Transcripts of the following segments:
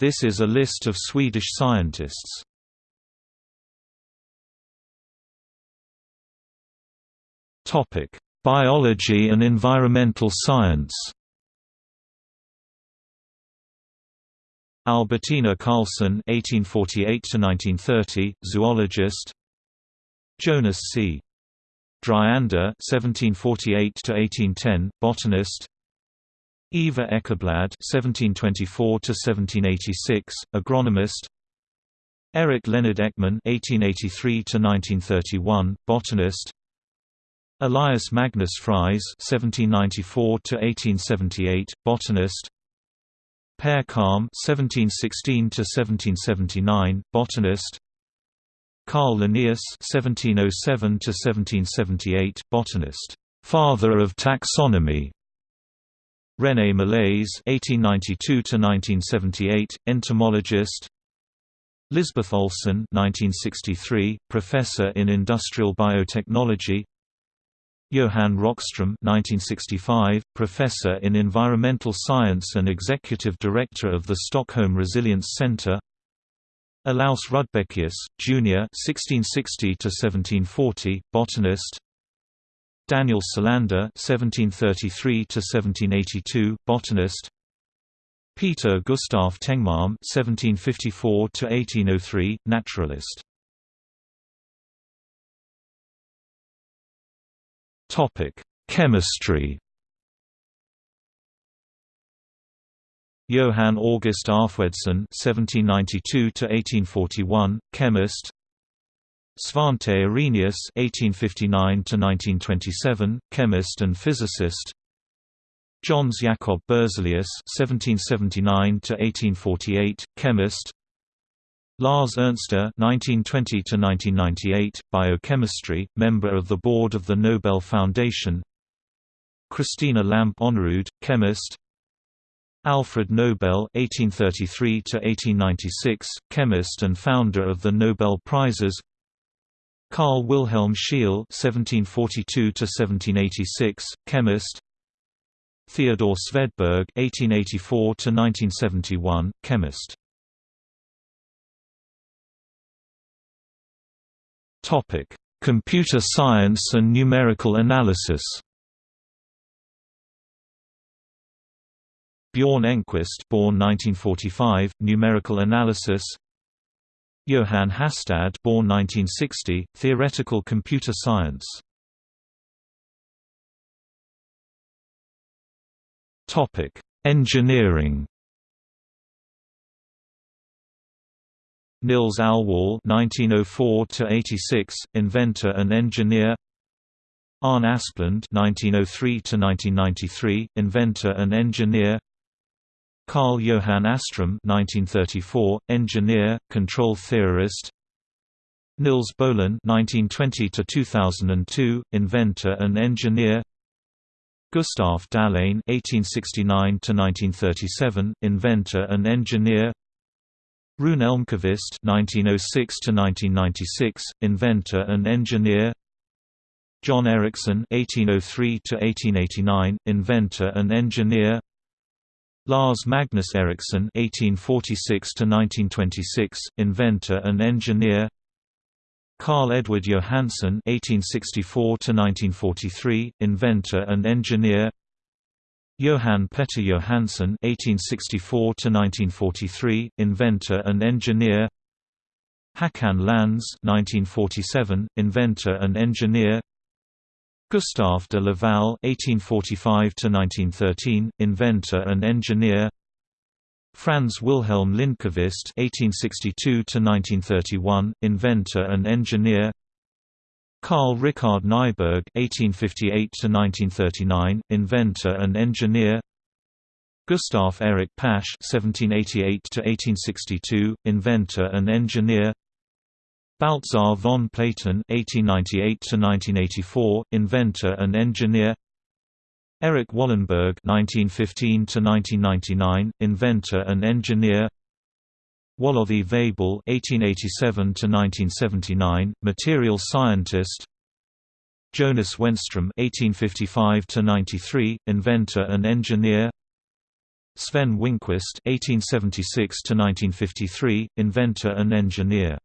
This is a list of Swedish scientists. Topic: Biology and environmental science. Albertina Karlsson (1848–1930), zoologist. Jonas C. Dryander (1748–1810), botanist. Eva Ekeblad (1724–1786), agronomist. Eric Leonard Ekman (1883–1931), botanist. Elias Magnus Fries (1794–1878), botanist. Per Kalm (1716–1779), botanist. Carl Linnaeus (1707–1778), botanist, father of taxonomy. René Malaise (1892–1978), entomologist. Lisbeth Olsson (1963), professor in industrial biotechnology. Johan Rockström 1965, professor in environmental science and executive director of the Stockholm Resilience Centre. Olaus Rudbeckius, Jr. (1660–1740), botanist. Daniel Solander (1733–1782), botanist. Peter Gustav Tengmalm (1754–1803), naturalist. Topic: Chemistry. Johann August Arfwedson (1792–1841), chemist. Svante Arrhenius (1859–1927), chemist and physicist. Jöns Jacob Berzelius (1779–1848), chemist. Lars Ernster (1920–1998), biochemistry, member of the board of the Nobel Foundation. Christina Lamp Önnerud, chemist. Alfred Nobel (1833–1896), chemist and founder of the Nobel Prizes. Carl Wilhelm Scheele (1742–1786), chemist. Theodore Svedberg (1884–1971), chemist. Topic: Computer science and numerical analysis. Bjorn Engquist, born 1945, numerical analysis. Johann Hastad, born 1960, theoretical computer science. Topic: Engineering. Nils Alwall (1904–86), inventor and engineer. Arne Asplund (1903–1993), inventor and engineer. Carl Johan Åström (1934), engineer, control theorist. Nils Bohlin (1920–2002), inventor and engineer. Gustav Dalén (1869–1937), inventor and engineer. Rune Elmqvist (1906–1996), inventor and engineer. John Ericsson (1803–1889), inventor and engineer. Lars Magnus Ericsson (1846–1926), inventor and engineer. Carl Edward Johansson (1864–1943), inventor and engineer. Johan Petter Johansson (1864–1943), inventor and engineer. Håkan Lans (1947), inventor and engineer. Gustave de Laval (1845–1913), inventor and engineer. Franz Wilhelm Lindqvist (1862–1931), inventor and engineer. Karl Richard Nyberg (1858–1939), inventor and engineer. Gustav Erik Pasch (1788–1862), inventor and engineer. Baltzar von Platen (1898–1984), inventor and engineer. Erik Wallenberg (1915–1999), inventor and engineer. Waloddi Weibull (1887–1979), material scientist. Jonas Wenström (1855–93), inventor and engineer. Sven Wingquist (1876–1953), inventor and engineer.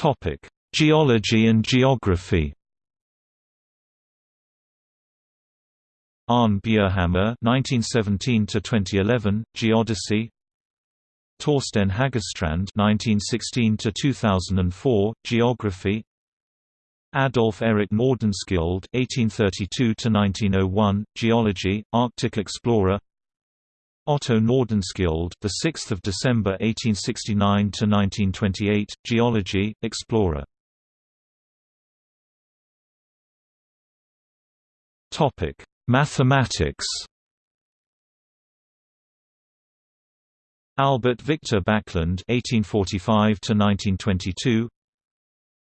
Topic: Geology and geography. Arne Bjerhammar (1917–2011), Geodesy. Torsten Hagerstrand (1916–2004), Geography. Adolf Erik Nordenskjold (1832–1901), Geology, Arctic explorer. Otto Nordenskjold, the 6th of December 1869 to 1928, Geology, explorer. Topic: Mathematics. Albert Victor Backlund (1845–1922),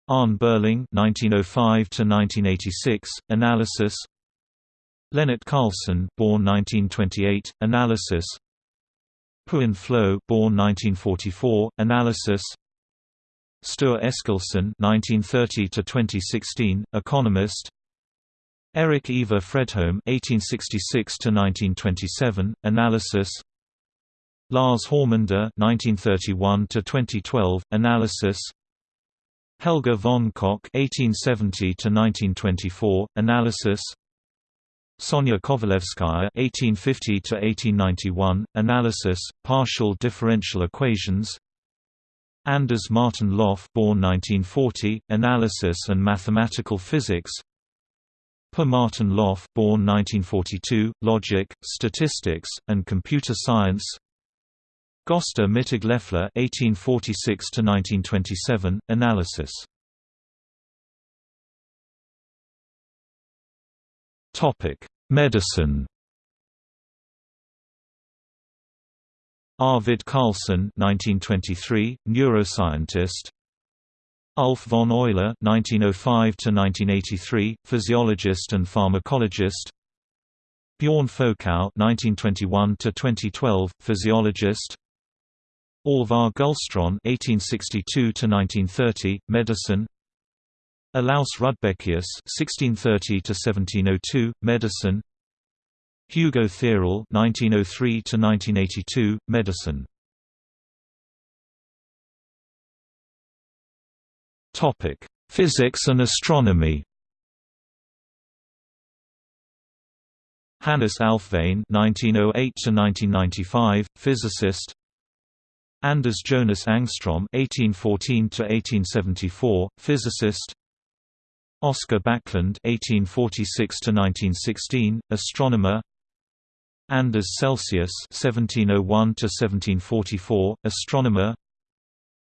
Arne Beurling (1905–1986), analysis. Lennart Carleson, born 1928, analysis. Per Enflo, born 1944, analysis. Sture Eskilsson 1930 to 2016, economist. Eric Ivar Fredholm 1866 to 1927, analysis. Lars Hormander 1931 to 2012, analysis. Helge von Koch 1870 to 1924, analysis. Sonia Kovalevskaya (1850–1891), analysis, partial differential equations. Anders Martin Löf, born 1940, analysis and mathematical physics. Per Martin Löf, born 1942, Logic, Statistics, and Computer Science. Gösta Mittag Leffler (1846–1927), Analysis. Topic: Medicine. Arvid Carlsson (1923), neuroscientist. Ulf von Euler (1905–1983), physiologist and pharmacologist. Bjorn Folkow (1921–2012), physiologist. Alvar Gullstrand (1862–1930), medicine. Olaus Rudbeckius (1630–1702), medicine. Hugo Theorell (1903–1982), medicine. Topic: Physics and astronomy. Hannes Alfvén (1908–1995), physicist. Anders Jonas Ångström (1814–1874), physicist. Oscar Backlund (1846–1916), astronomer. Anders Celsius (1701–1744), astronomer.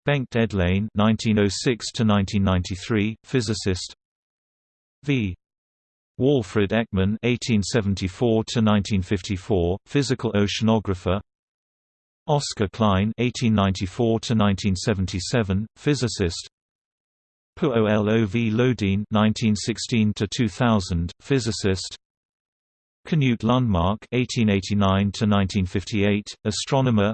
Bengt Edlén (1906–1993), physicist. V. Walfrid Ekman (1874–1954), physical oceanographer. Oscar Klein (1894–1977), physicist. Per-Olov Löwdin (1916–2000), physicist. Knut Lundmark (1889–1958), astronomer.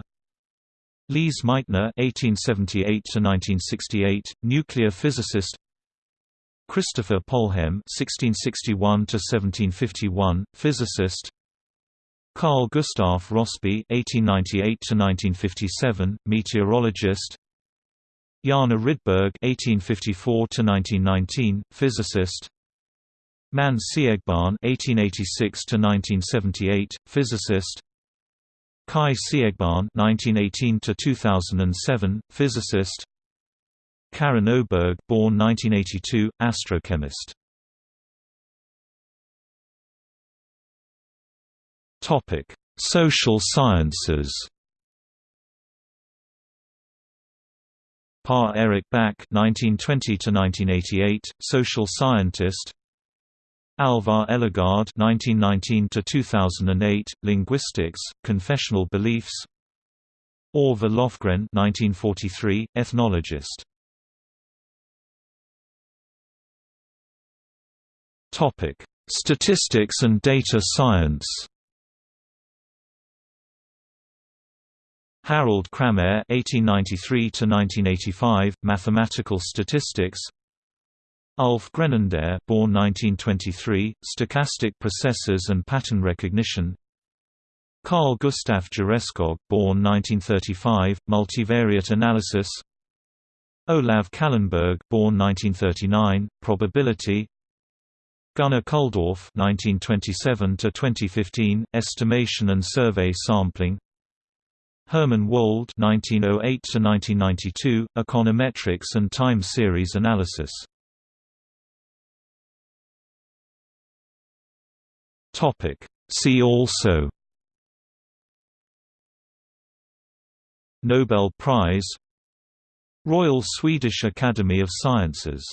Lise Meitner (1878–1968), nuclear physicist. Christopher Polhem (1661–1751), physicist. Carl Gustav Rossby (1898–1957), meteorologist. Janne Rydberg (1854–1919), physicist. Manne Siegbahn (1886–1978), physicist. Kai Siegbahn (1918–2007), physicist. Karin Öberg, born 1982, astrochemist. Topic: Social sciences. Par Erik Back (1920–1988), social scientist. Alvar Ellegård (1919–2008), linguistics, confessional beliefs. Orvar Lofgren (1943), ethnologist. Topic: Statistics and data science. Harald Cramér (1893–1985), mathematical statistics. Ulf Grenander born 1923, Stochastic Processes and Pattern Recognition Carl Gustav Jöreskog born 1935, Multivariate Analysis Olav Kallenberg born 1939, Probability Gunnar Kulldorff (1927–2015), Estimation and Survey Sampling. Hermann Wold (1908–1992), Econometrics and Time Series Analysis. Topic. See also. Nobel Prize Royal Swedish Academy of Sciences